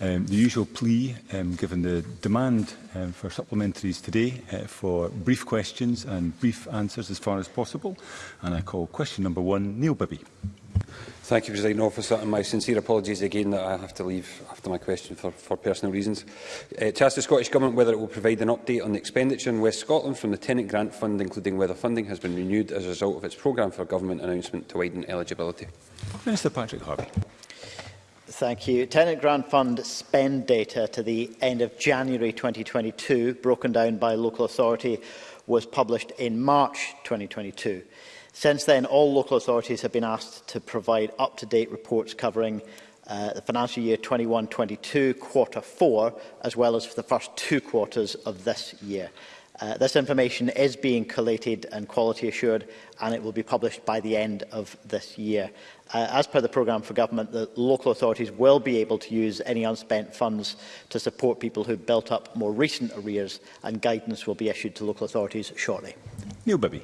Um, the usual plea, um, given the demand um, for supplementaries today, uh, for brief questions and brief answers as far as possible. And I call question number one, Neil Bibby. Thank you, President Officer, and my sincere apologies again that I have to leave after my question for, for personal reasons. Uh, to ask the Scottish Government whether it will provide an update on the expenditure in West Scotland from the Tenant Grant Fund, including whether funding has been renewed as a result of its programme for government announcement to widen eligibility. Minister Patrick Harvey. Thank you. Tenant Grant Fund spend data to the end of January 2022, broken down by local authority, was published in March 2022. Since then, all local authorities have been asked to provide up-to-date reports covering uh, the financial year 21-22, quarter four, as well as for the first two quarters of this year. Uh, this information is being collated and quality assured and it will be published by the end of this year. Uh, as per the programme for government, the local authorities will be able to use any unspent funds to support people who have built up more recent arrears and guidance will be issued to local authorities shortly. Neil Bibby.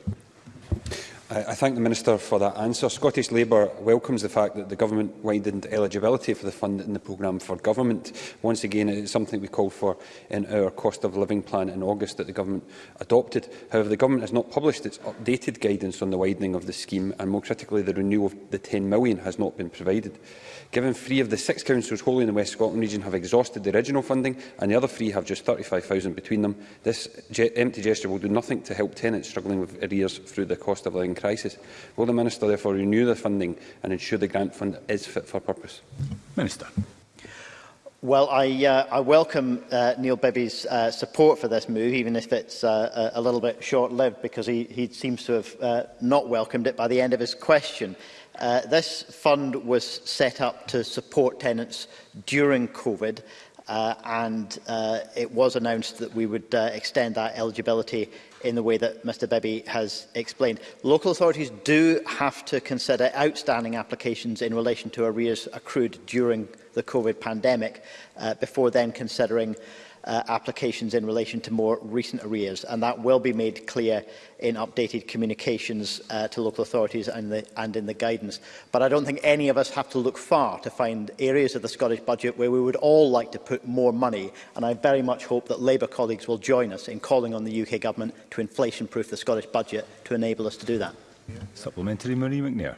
I thank the Minister for that answer. Scottish Labour welcomes the fact that the Government widened eligibility for the fund in the programme for government. Once again, it is something we called for in our cost of living plan in August that the Government adopted. However, the Government has not published its updated guidance on the widening of the scheme and, more critically, the renewal of the £10 million has not been provided. Given three of the six councils wholly in the West Scotland region have exhausted the original funding and the other three have just £35,000 between them, this empty gesture will do nothing to help tenants struggling with arrears through the cost of living crisis. Will the Minister therefore renew the funding and ensure the grant fund is fit for purpose? Minister. Well, I, uh, I welcome uh, Neil Bibby's uh, support for this move, even if it's uh, a little bit short-lived, because he, he seems to have uh, not welcomed it by the end of his question. Uh, this fund was set up to support tenants during COVID, uh, and uh, it was announced that we would uh, extend that eligibility in the way that Mr Bebby has explained. Local authorities do have to consider outstanding applications in relation to arrears accrued during the COVID pandemic uh, before then considering uh, applications in relation to more recent arrears, and that will be made clear in updated communications uh, to local authorities and, the, and in the guidance. But I don't think any of us have to look far to find areas of the Scottish budget where we would all like to put more money, and I very much hope that Labour colleagues will join us in calling on the UK Government to inflation-proof the Scottish budget to enable us to do that. Yeah. Supplementary Marie McNair.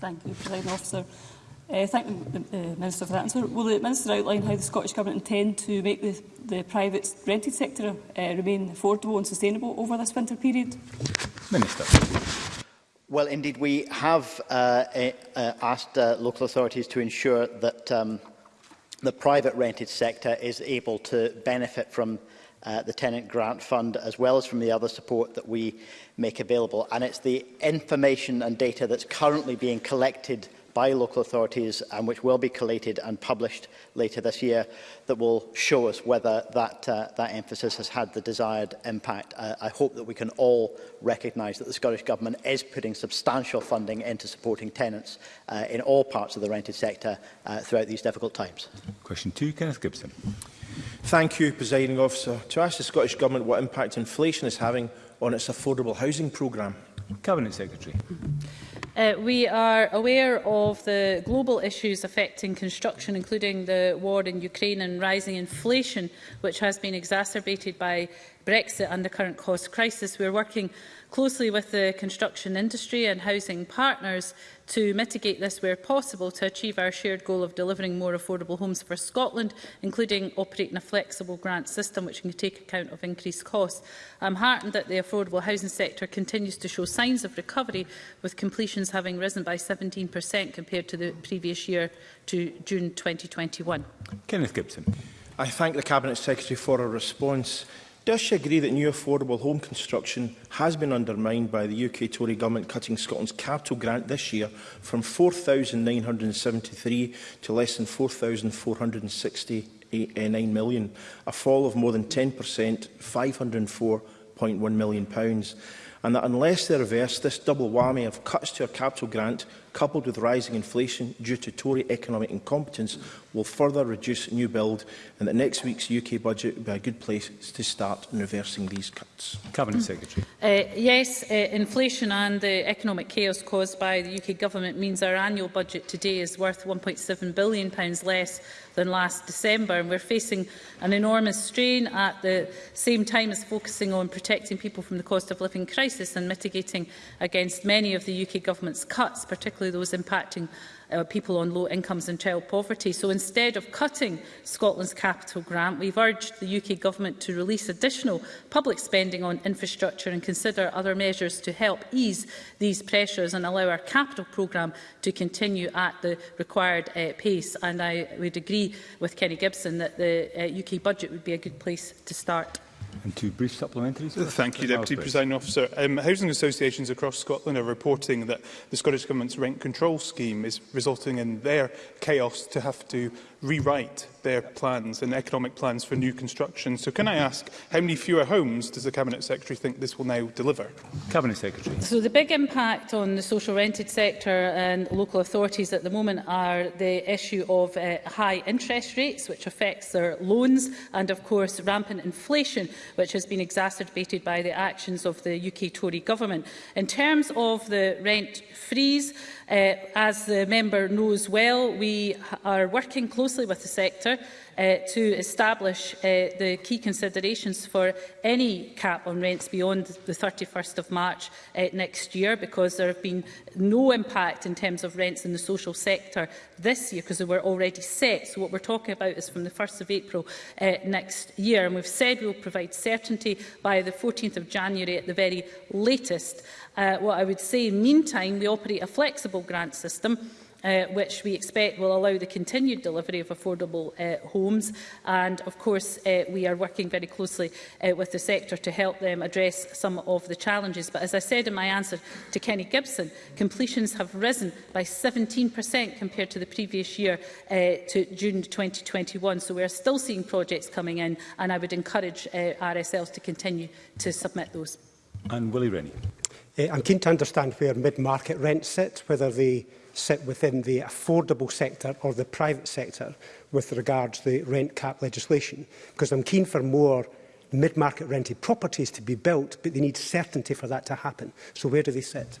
Thank you, President Officer. Uh, thank the, uh, Minister for that answer. Will the Minister outline how the Scottish Government intend to make the, the private rented sector uh, remain affordable and sustainable over this winter period? Minister. Well, indeed, we have uh, uh, asked uh, local authorities to ensure that um, the private rented sector is able to benefit from uh, the Tenant Grant Fund, as well as from the other support that we make available. And it's the information and data that's currently being collected by local authorities and which will be collated and published later this year that will show us whether that, uh, that emphasis has had the desired impact. Uh, I hope that we can all recognise that the Scottish Government is putting substantial funding into supporting tenants uh, in all parts of the rented sector uh, throughout these difficult times. Question two, Kenneth Gibson. Thank you, Presiding Officer. To ask the Scottish Government what impact inflation is having on its affordable housing programme. Cabinet Secretary. Uh, we are aware of the global issues affecting construction, including the war in Ukraine and rising inflation, which has been exacerbated by Brexit and the current cost crisis. We are working closely with the construction industry and housing partners to mitigate this where possible to achieve our shared goal of delivering more affordable homes for Scotland, including operating a flexible grant system which can take account of increased costs. I'm heartened that the affordable housing sector continues to show signs of recovery, with completions having risen by 17% compared to the previous year to June 2021. Kenneth Gibson. I thank the Cabinet Secretary for her response. Does she agree that new affordable home construction has been undermined by the UK Tory government cutting Scotland's capital grant this year from 4,973 to less than 4,469 million, a fall of more than 10%, £504.1 million, and that unless they reverse this double whammy of cuts to our capital grant coupled with rising inflation due to Tory economic incompetence, will further reduce new build and that next week's UK budget will be a good place to start in reversing these cuts. Cabinet Secretary. Uh, yes, uh, inflation and the economic chaos caused by the UK government means our annual budget today is worth £1.7 billion less than last December and we're facing an enormous strain at the same time as focusing on protecting people from the cost of living crisis and mitigating against many of the UK government's cuts, particularly particularly those impacting uh, people on low incomes and child poverty. So instead of cutting Scotland's capital grant, we've urged the UK Government to release additional public spending on infrastructure and consider other measures to help ease these pressures and allow our capital programme to continue at the required uh, pace. And I would agree with Kenny Gibson that the uh, UK budget would be a good place to start. And two brief supplementaries. Uh, thank you, Deputy Presiding Officer. Um, housing associations across Scotland are reporting that the Scottish Government's rent control scheme is resulting in their chaos to have to rewrite their plans and economic plans for new construction. So can I ask, how many fewer homes does the Cabinet Secretary think this will now deliver? Cabinet Secretary. So the big impact on the social rented sector and local authorities at the moment are the issue of uh, high interest rates, which affects their loans, and of course rampant inflation, which has been exacerbated by the actions of the UK Tory government. In terms of the rent freeze, uh, as the member knows well, we are working closely closely with the sector uh, to establish uh, the key considerations for any cap on rents beyond the 31st of March uh, next year because there have been no impact in terms of rents in the social sector this year because they were already set. So what we're talking about is from the 1st of April uh, next year. And we've said we'll provide certainty by the 14th of January at the very latest. Uh, what I would say, meantime, we operate a flexible grant system uh, which we expect will allow the continued delivery of affordable uh, homes. And of course, uh, we are working very closely uh, with the sector to help them address some of the challenges. But as I said in my answer to Kenny Gibson, completions have risen by 17% compared to the previous year uh, to June 2021. So we are still seeing projects coming in, and I would encourage uh, RSLs to continue to submit those. And Willie Rennie. Uh, I'm keen to understand where mid-market rent sits, whether the sit within the affordable sector or the private sector with regards to the rent cap legislation, because I'm keen for more mid-market rented properties to be built, but they need certainty for that to happen. So where do they sit?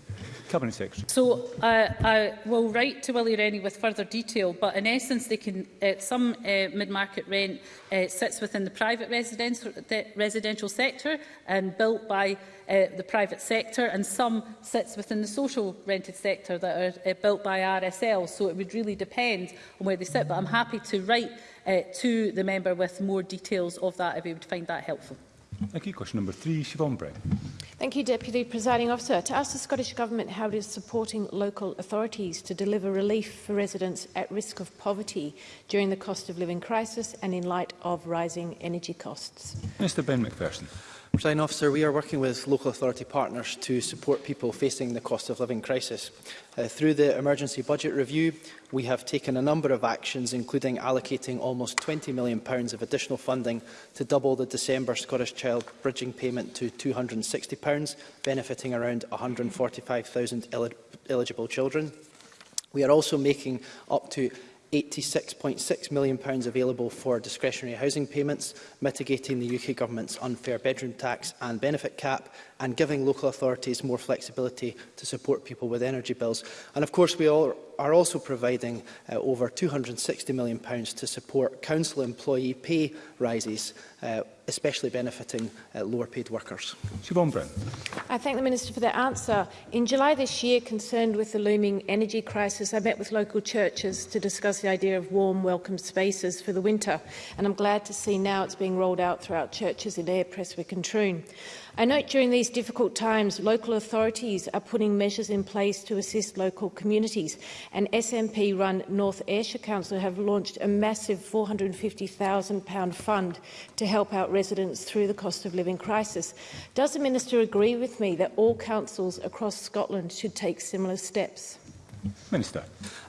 Cabinet Secretary. So uh, I will write to Willie Rennie with further detail, but in essence, they can, uh, some uh, mid-market rent uh, sits within the private residential, the residential sector and built by uh, the private sector, and some sits within the social rented sector that are uh, built by RSL. So it would really depend on where they sit, but I'm happy to write uh, to the member with more details of that if he would find that helpful. Thank you. Question number three, Siobhan Bray. Thank you, Deputy Presiding Officer. To ask the Scottish Government how it is supporting local authorities to deliver relief for residents at risk of poverty during the cost of living crisis and in light of rising energy costs. Mr Ben McPherson. President Officer, we are working with local authority partners to support people facing the cost of living crisis. Uh, through the emergency budget review, we have taken a number of actions, including allocating almost £20 million of additional funding to double the December Scottish Child Bridging payment to £260, benefiting around 145,000 eligible children. We are also making up to £86.6 million available for discretionary housing payments, mitigating the UK Government's unfair bedroom tax and benefit cap, and giving local authorities more flexibility to support people with energy bills. And of course, we all are also providing uh, over £260 million to support council employee pay rises, uh, especially benefiting uh, lower paid workers. Siobhan Brown. I thank the Minister for the answer. In July this year, concerned with the looming energy crisis, I met with local churches to discuss the idea of warm, welcome spaces for the winter. And I'm glad to see now it's being rolled out throughout churches in Air, Prestwick and Troon. I note during these difficult times, local authorities are putting measures in place to assist local communities, and SNP-run North Ayrshire Council have launched a massive £450,000 fund to help out residents through the cost of living crisis. Does the Minister agree with me that all councils across Scotland should take similar steps? Minister.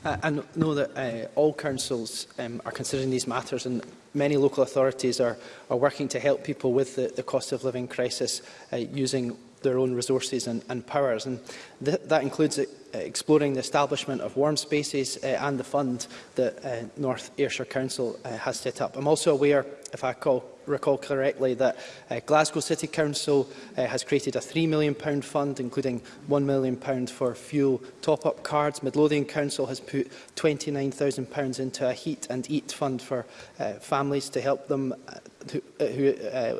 Uh, I know that uh, all councils um, are considering these matters and many local authorities are, are working to help people with the, the cost of living crisis uh, using their own resources and, and powers. And th that includes uh, Uh, exploring the establishment of warm spaces uh, and the fund that uh, North Ayrshire Council has set up. I'm also aware, if I call, recall correctly, that Glasgow City Council has created a £3 million fund, including £1 million for fuel top-up cards. Midlothian Council has put £29,000 into a heat and eat fund for families to help them who,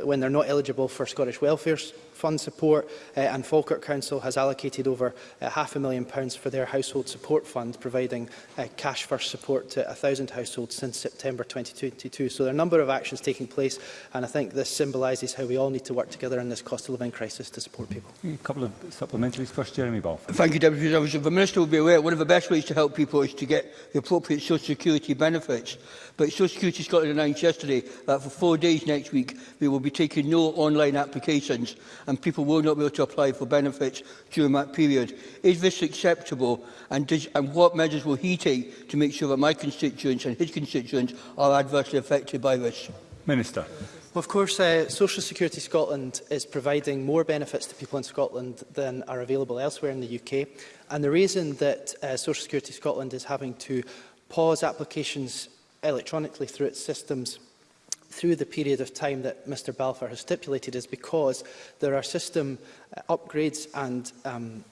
when they're not eligible for Scottish welfare fund support uh, and Falkirk Council has allocated over uh, half a million pounds for their household support fund, providing uh, cash first support to 1,000 households since September 2022. So there are a number of actions taking place and I think this symbolises how we all need to work together in this cost of living crisis to support people. A couple of supplementaries. First, Jeremy Ball. Thank you, Deputy President. The Minister will be aware one of the best ways to help people is to get the appropriate social security benefits. But Social Security Scotland announced yesterday that for four days next week, they will be taking no online applications and people will not be able to apply for benefits during that period. Is this acceptable and, does, and what measures will he take to make sure that my constituents and his constituents are adversely affected by this? Minister. Well, of course, uh, Social Security Scotland is providing more benefits to people in Scotland than are available elsewhere in the UK. And the reason that uh, Social Security Scotland is having to pause applications electronically through its systems through the period of time that Mr Balfour has stipulated is because there are system uh, upgrades and um,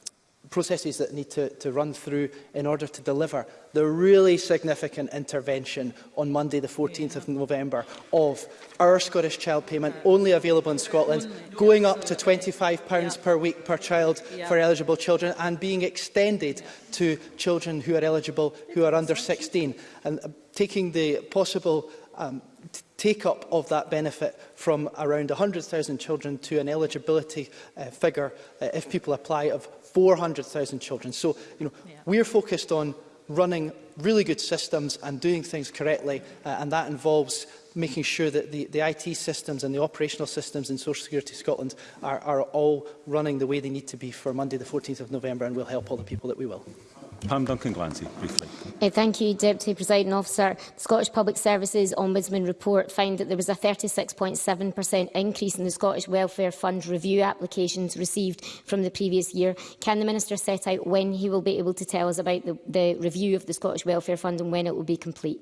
processes that need to, to run through in order to deliver the really significant intervention on Monday the 14th of November of our Scottish child payment only available in Scotland going up to £25 yeah. per week per child yeah. for eligible children and being extended to children who are eligible who are under 16 and uh, taking the possible um, take-up of that benefit from around 100,000 children to an eligibility uh, figure, uh, if people apply, of 400,000 children. So you know, yeah. we're focused on running really good systems and doing things correctly, uh, and that involves making sure that the, the IT systems and the operational systems in Social Security Scotland are, are all running the way they need to be for Monday the 14th of November, and we'll help all the people that we will. Pam Duncan Glancy, briefly. Hey, eh, thank you, Deputy Presiding Officer. The Scottish Public Services Ombudsman report found that there was a 36.7% increase in the Scottish Welfare Fund review applications received from the previous year. Can the Minister set out when he will be able to tell us about the, the review of the Scottish Welfare Fund and when it will be complete?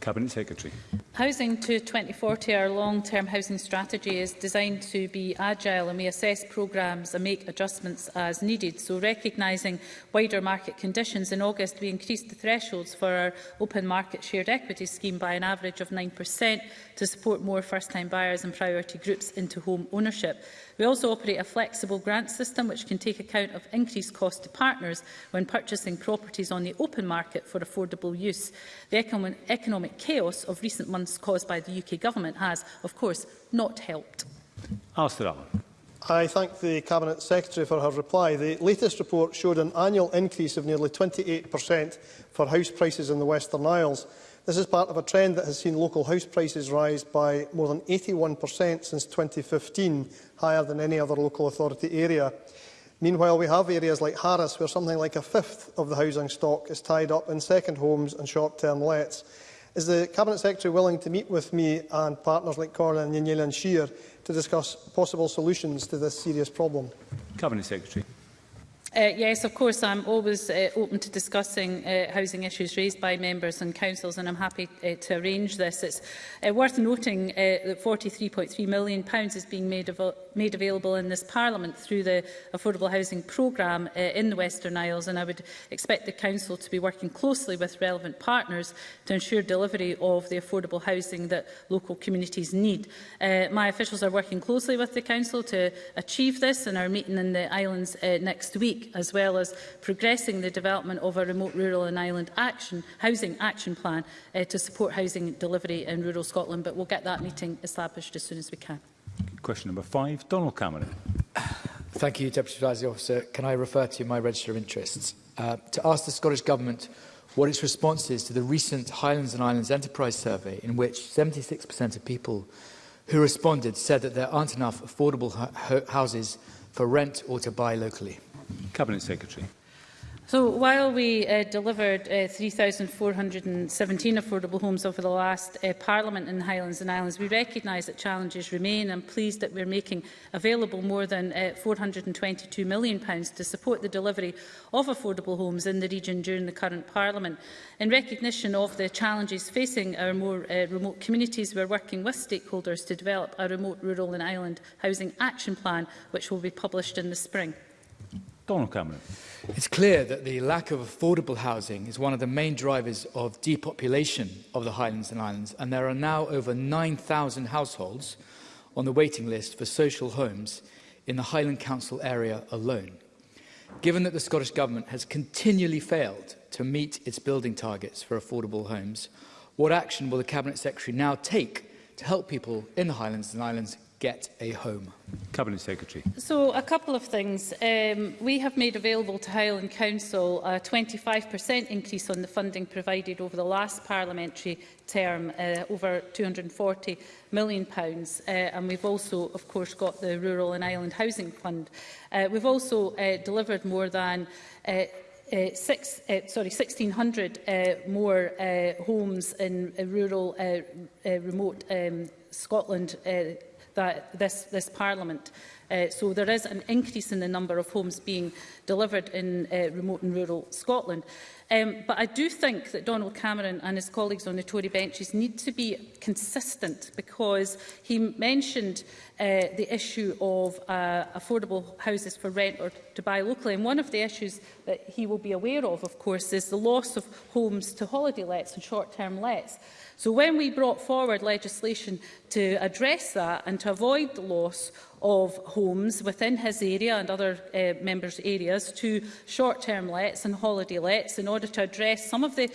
Cabinet Secretary. Housing to 2040, our long-term housing strategy, is designed to be agile and we assess programmes and make adjustments as needed. So recognising wider market conditions, in August we increased the thresholds for our open market shared equity scheme by an average of 9% to support more first-time buyers and priority groups into home ownership. We also operate a flexible grant system which can take account of increased cost to partners when purchasing properties on the open market for affordable use. The economic chaos of recent months problems caused by the UK Government has, of course, not helped. Alistair Allen. I thank the Cabinet Secretary for her reply. The latest report showed an annual increase of nearly 28% for house prices in the Western Isles. This is part of a trend that has seen local house prices rise by more than 81% since 2015, higher than any other local authority area. Meanwhile, we have areas like Harris where something like a fifth of the housing stock is tied up in second homes and short-term lets. Is the Cabinet Secretary willing to meet with me and partners like Corlin and and Shear to discuss possible solutions to this serious problem? Cabinet Secretary. Uh, yes, of course, I'm always uh, open to discussing uh, housing issues raised by members and councils, and I'm happy uh, to arrange this. It's uh, worth noting uh, that £43.3 million is being made available made available in this Parliament through the Affordable Housing Programme uh, in the Western Isles. And I would expect the Council to be working closely with relevant partners to ensure delivery of the affordable housing that local communities need. Uh, my officials are working closely with the Council to achieve this and are meeting in the islands uh, next week, as well as progressing the development of a remote rural and island action, housing action plan uh, to support housing delivery in rural Scotland. But we'll get that meeting established as soon as we can. Question number five, Donald Cameron. Thank you, Deputy Supervising Officer. Can I refer to my register of interests? Uh, to ask the Scottish Government what its response is to the recent Highlands and Islands Enterprise Survey, in which 76% of people who responded said that there aren't enough affordable houses for rent or to buy locally. Cabinet Secretary. So while we uh, delivered uh, 3,417 affordable homes over the last uh, Parliament in the Highlands and Islands, we recognise that challenges remain. I'm pleased that we're making available more than uh, £422 million to support the delivery of affordable homes in the region during the current Parliament. In recognition of the challenges facing our more uh, remote communities, we're working with stakeholders to develop a remote rural and island housing action plan, which will be published in the spring. Donald Cameron. It's clear that the lack of affordable housing is one of the main drivers of depopulation of the Highlands and Islands, and there are now over 9,000 households on the waiting list for social homes in the Highland Council area alone. Given that the Scottish Government has continually failed to meet its building targets for affordable homes, what action will the Cabinet Secretary now take to help people in the Highlands and Islands get a home. Cabinet Secretary. So a couple of things. Um, we have made available to Highland Council a 25% increase on the funding provided over the last parliamentary term, uh, over £240 million. Pounds. Uh, and we've also, of course, got the Rural and Island Housing Fund. Uh, we've also uh, delivered more than uh, uh, six, uh, sorry, 1,600 uh, more uh, homes in uh, rural, uh, uh, remote um, Scotland uh, that this, this Parliament. Uh, so there is an increase in the number of homes being delivered in uh, remote and rural Scotland. Um, but I do think that Donald Cameron and his colleagues on the Tory benches need to be consistent because he mentioned uh, the issue of uh, affordable houses for rent or to buy locally. And one of the issues that he will be aware of, of course, is the loss of homes to holiday lets and short-term lets. So when we brought forward legislation to address that and to avoid the loss of homes within his area and other uh, members' areas to short-term lets and holiday lets in order to address some of the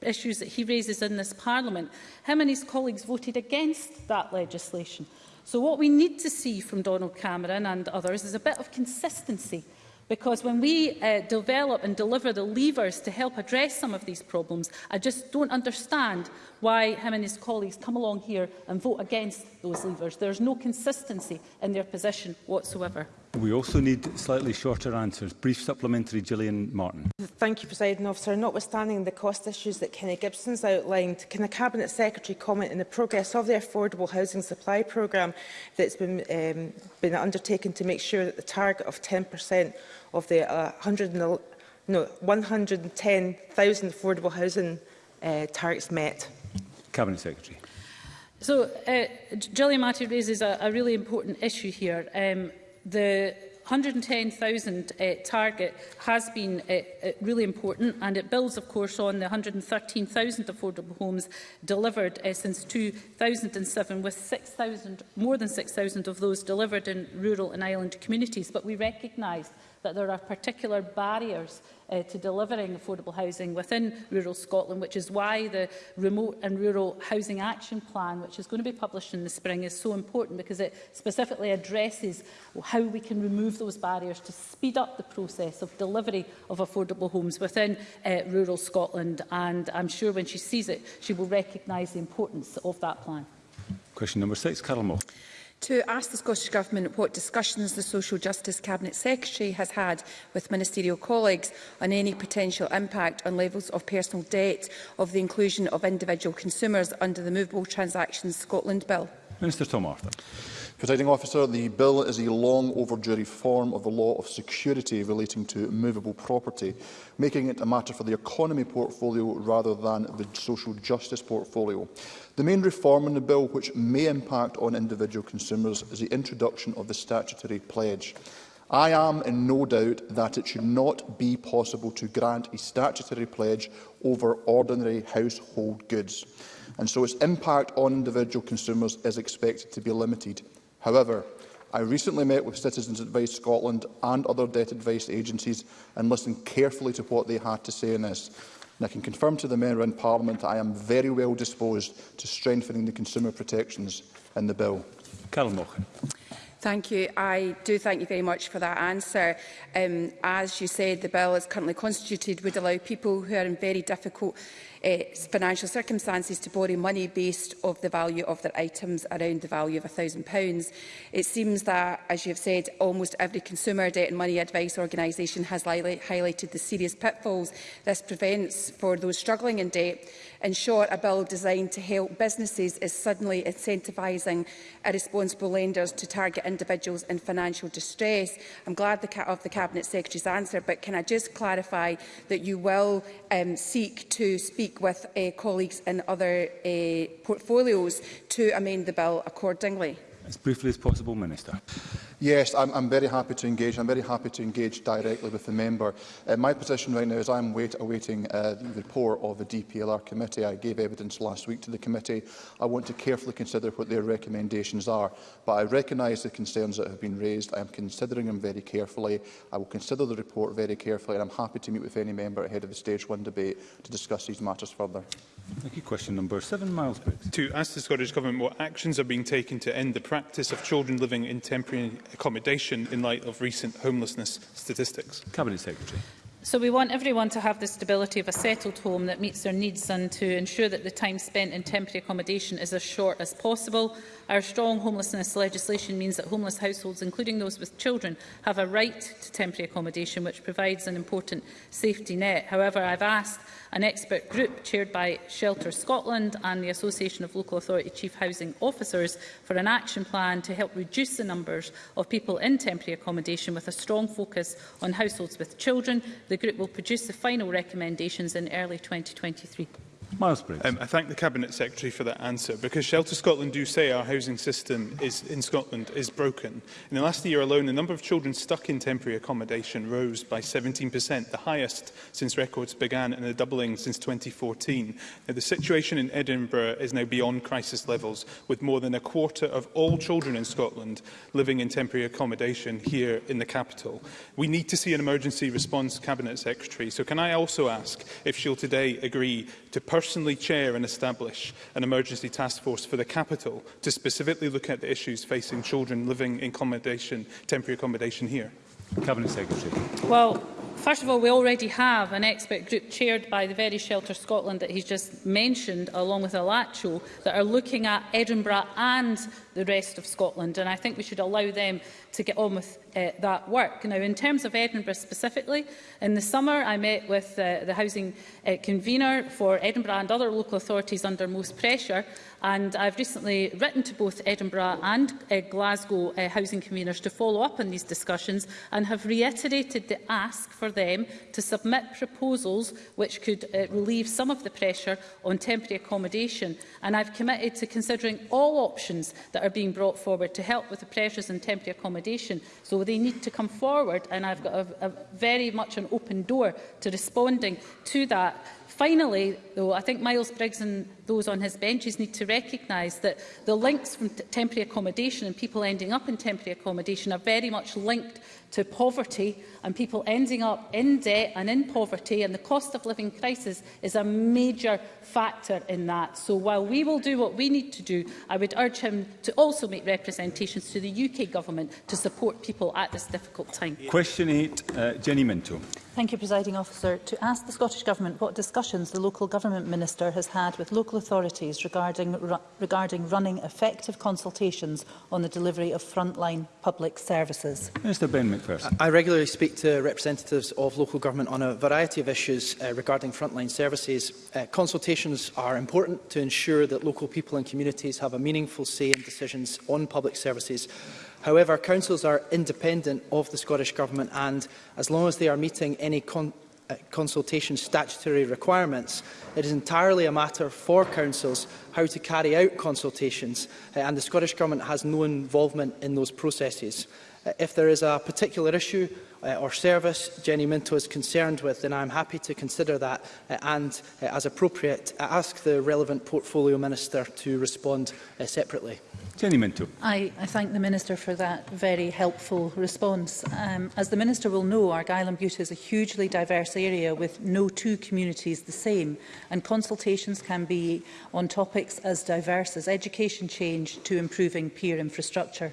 issues that he raises in this parliament. Him and his colleagues voted against that legislation. So what we need to see from Donald Cameron and others is a bit of consistency Because when we uh, develop and deliver the levers to help address some of these problems, I just don't understand why him and his colleagues come along here and vote against those levers. There's no consistency in their position whatsoever. We also need slightly shorter answers. Brief supplementary, Gillian Martin. Thank you, President Officer. Notwithstanding the cost issues that Kenny Gibson's outlined, can the Cabinet Secretary comment on the progress of the Affordable Housing Supply Programme that's been, um, been undertaken to make sure that the target of 10% of the uh, 100, no, 110,000 affordable housing uh, targets met? Cabinet Secretary. So, uh, Gillian Matty raises a, a really important issue here. Um, the 110,000 uh, target has been uh, uh, really important and it builds of course on the 113,000 affordable homes delivered uh, since 2007 with 6,000 more than 6,000 of those delivered in rural and island communities but we recognise that there are particular barriers uh, to delivering affordable housing within rural Scotland, which is why the Remote and Rural Housing Action Plan, which is going to be published in the spring, is so important because it specifically addresses how we can remove those barriers to speed up the process of delivery of affordable homes within uh, rural Scotland. And I'm sure when she sees it, she will recognise the importance of that plan. Question number six, Carol Moore to ask the Scottish Government what discussions the Social Justice Cabinet Secretary has had with ministerial colleagues on any potential impact on levels of personal debt of the inclusion of individual consumers under the Movable Transactions Scotland Bill. Minister Tom Arthur. Presiding officer, the bill is a long overdue reform of the law of security relating to movable property, making it a matter for the economy portfolio rather than the social justice portfolio. The main reform in the bill which may impact on individual consumers is the introduction of the statutory pledge. I am in no doubt that it should not be possible to grant a statutory pledge over ordinary household goods, and so its impact on individual consumers is expected to be limited. However, I recently met with Citizens Advice Scotland and other debt advice agencies and listened carefully to what they had to say on this. And I can confirm to the member in Parliament that I am very well disposed to strengthening the consumer protections in the bill. Carol Mochen. Thank you. I do thank you very much for that answer. Um, as you said, the bill as currently constituted would allow people who are in very difficult uh, financial circumstances to borrow money based of the value of their items around the value of £1,000. It seems that, as you have said, almost every consumer debt and money advice organisation has highlighted the serious pitfalls this prevents for those struggling in debt. In short, a bill designed to help businesses is suddenly incentivising irresponsible lenders to target individuals in financial distress. I'm glad the, of the Cabinet Secretary's answer, but can I just clarify that you will um, seek to speak with uh, colleagues in other uh, portfolios to amend the bill accordingly. As briefly as possible, Minister. Yes, I'm, I'm very happy to engage. I'm very happy to engage directly with the member. Uh, my position right now is I'm wait, awaiting uh, the report of the DPLR committee. I gave evidence last week to the committee. I want to carefully consider what their recommendations are. But I recognise the concerns that have been raised. I am considering them very carefully. I will consider the report very carefully and I'm happy to meet with any member ahead of the stage one debate to discuss these matters further. Thank you. Question number seven, Miles Briggs. To ask the Scottish Government what actions are being taken to end the practice of children living in temporary accommodation in light of recent homelessness statistics? Cabinet Secretary. So we want everyone to have the stability of a settled home that meets their needs and to ensure that the time spent in temporary accommodation is as short as possible. Our strong homelessness legislation means that homeless households, including those with children, have a right to temporary accommodation, which provides an important safety net. However, I've asked an expert group chaired by Shelter Scotland and the Association of Local Authority Chief Housing Officers for an action plan to help reduce the numbers of people in temporary accommodation with a strong focus on households with children, the The group will produce the final recommendations in early 2023. Miles Briggs. Um, I thank the Cabinet Secretary for that answer because Shelter Scotland do say our housing system is, in Scotland is broken. In the last year alone, the number of children stuck in temporary accommodation rose by 17%, the highest since records began and a doubling since 2014. Now, the situation in Edinburgh is now beyond crisis levels, with more than a quarter of all children in Scotland living in temporary accommodation here in the capital. We need to see an emergency response, Cabinet Secretary. So can I also ask if she'll today agree to personally chair and establish an emergency task force for the capital to specifically look at the issues facing children living in accommodation, temporary accommodation here? Cabinet Secretary. Well, first of all, we already have an expert group chaired by the very Shelter Scotland that he's just mentioned, along with Alacho, that are looking at Edinburgh and the rest of Scotland. And I think we should allow them to get on with uh, that work. Now, in terms of Edinburgh specifically, in the summer I met with uh, the housing uh, convener for Edinburgh and other local authorities under most pressure. And I've recently written to both Edinburgh and uh, Glasgow uh, housing conveners to follow up on these discussions and have reiterated the ask for them to submit proposals which could uh, relieve some of the pressure on temporary accommodation. And I've committed to considering all options that are being brought forward to help with the pressures and temporary accommodation. So they need to come forward and I've got a, a very much an open door to responding to that Finally, though, I think Miles Briggs and those on his benches need to recognise that the links from temporary accommodation and people ending up in temporary accommodation are very much linked to poverty and people ending up in debt and in poverty and the cost of living crisis is a major factor in that. So while we will do what we need to do, I would urge him to also make representations to the UK government to support people at this difficult time. Question 8, uh, Jenny Minto. Thank you, Presiding Officer. To ask the Scottish Government what discussions the Local Government Minister has had with local authorities regarding, ru regarding running effective consultations on the delivery of frontline public services. Mr Ben McPherson. I regularly speak to representatives of local government on a variety of issues uh, regarding frontline services. Uh, consultations are important to ensure that local people and communities have a meaningful say in decisions on public services However, councils are independent of the Scottish Government and, as long as they are meeting any con uh, consultation statutory requirements, it is entirely a matter for councils how to carry out consultations, uh, and the Scottish Government has no involvement in those processes. Uh, if there is a particular issue uh, or service Jenny Minto is concerned with, then I am happy to consider that uh, and, uh, as appropriate, uh, ask the relevant portfolio minister to respond uh, separately. Jenny Minto. I, I thank the Minister for that very helpful response. Um, as the Minister will know, Argyll and Butte is a hugely diverse area with no two communities the same, and consultations can be on topics as diverse as education change to improving peer infrastructure.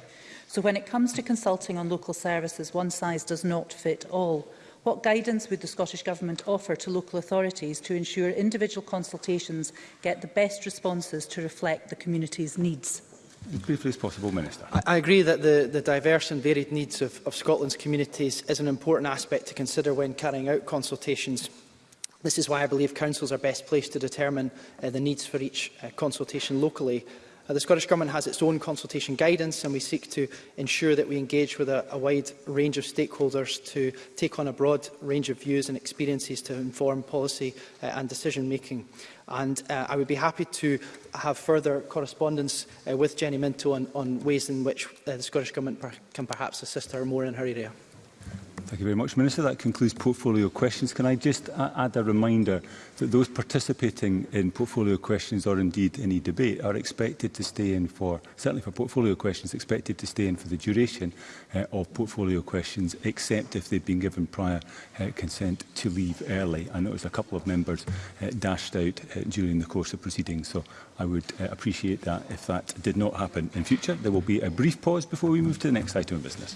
So when it comes to consulting on local services, one size does not fit all. What guidance would the Scottish Government offer to local authorities to ensure individual consultations get the best responses to reflect the community's needs? briefly as possible, Minister. I, I agree that the, the diverse and varied needs of, of Scotland's communities is an important aspect to consider when carrying out consultations. This is why I believe councils are best placed to determine uh, the needs for each uh, consultation locally Uh, the Scottish Government has its own consultation guidance and we seek to ensure that we engage with a, a wide range of stakeholders to take on a broad range of views and experiences to inform policy uh, and decision making. And uh, I would be happy to have further correspondence uh, with Jenny Minto on, on ways in which uh, the Scottish Government per can perhaps assist her more in her area. Thank you very much, Minister. That concludes portfolio questions. Can I just add a reminder that those participating in portfolio questions or indeed any debate are expected to stay in for, certainly for portfolio questions, expected to stay in for the duration uh, of portfolio questions, except if they've been given prior uh, consent to leave early. I noticed a couple of members uh, dashed out uh, during the course of proceedings, so I would uh, appreciate that if that did not happen in future. There will be a brief pause before we move to the next item of business.